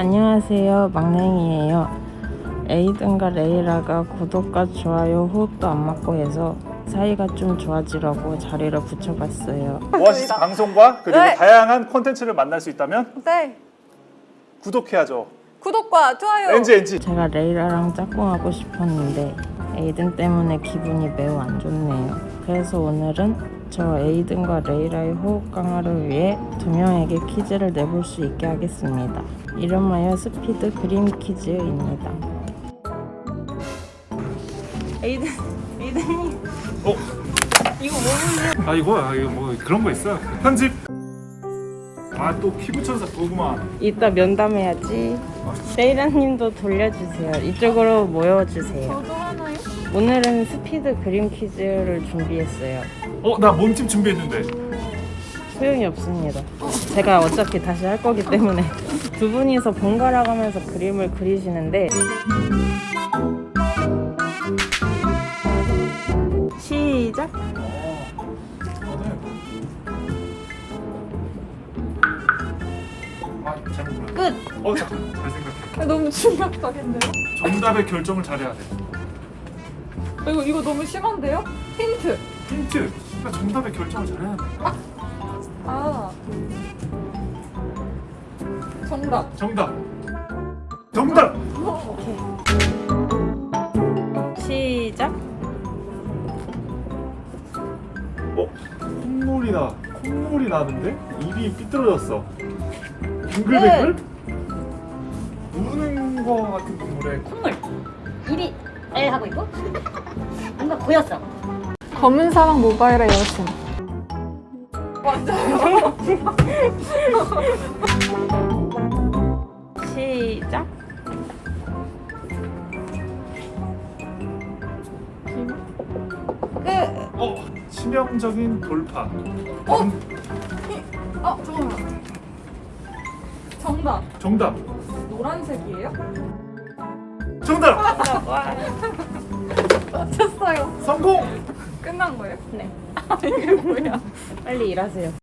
안녕하세요 막냉이에요 에이든과 레이라가 구독과 좋아요 호흡도 안 맞고 해서 사이가 좀 좋아지려고 자리를 붙여봤어요 오아시스 방송과 그리고 네. 다양한 콘텐츠를 만날 수 있다면 네. 구독해야죠. 구독과 좋아요. 엔지 엔지. 제가 레이라랑 짝꿍하고 싶었는데 에이든 때문에 기분이 매우 안 좋네요 그래서 오늘은 저 에이든과 레이라의 호흡 강화를 위해 두 명에게 퀴즈를 내볼 수 있게 하겠습니다 이름하여 스피드 그림 퀴즈입니다 에이든 에이든이 어? 이거 뭐아 이거야 이거 뭐 그런 거 있어. 편집. 아 또 피부 천사 보구만. 이따 면담해야지. 레이라님도 돌려주세요. 이쪽으로 모여주세요. 오늘은 스피드 그림 퀴즈를 준비했어요. 어 나 몸집 준비했는데. 소용이 없습니다. 제가 어차피 다시 할 거기 때문에 두 분이서 번갈아 가면서 그림을 그리시는데 시작. 아. 끝. 어 잠깐 잘 생각해. 너무 충격적인데요? 정답의 결정을 잘해야 돼. 이거 이거 너무 심한데요? 힌트. 힌트. 그러니까 정답의 결정을 잘해야 돼. 아. 정답. 정답. 정답. 시작. 어 콧물이 나. 콧물이 나는데 입이 삐뚤어졌어. 빙글빙글? 우는 거 같은 동물에 콧물 입이 에 하고 있고 뭔가 보였어 검은 사막 모바일의 여신. 시작. 어 치명적인 돌파. 어? 어 잠깐만. 정답. 정답. 노란색이에요? 정답. 와. 맞췄어요. 성공. 끝난 거예요? 네. 이게 뭐야? 빨리 일하세요.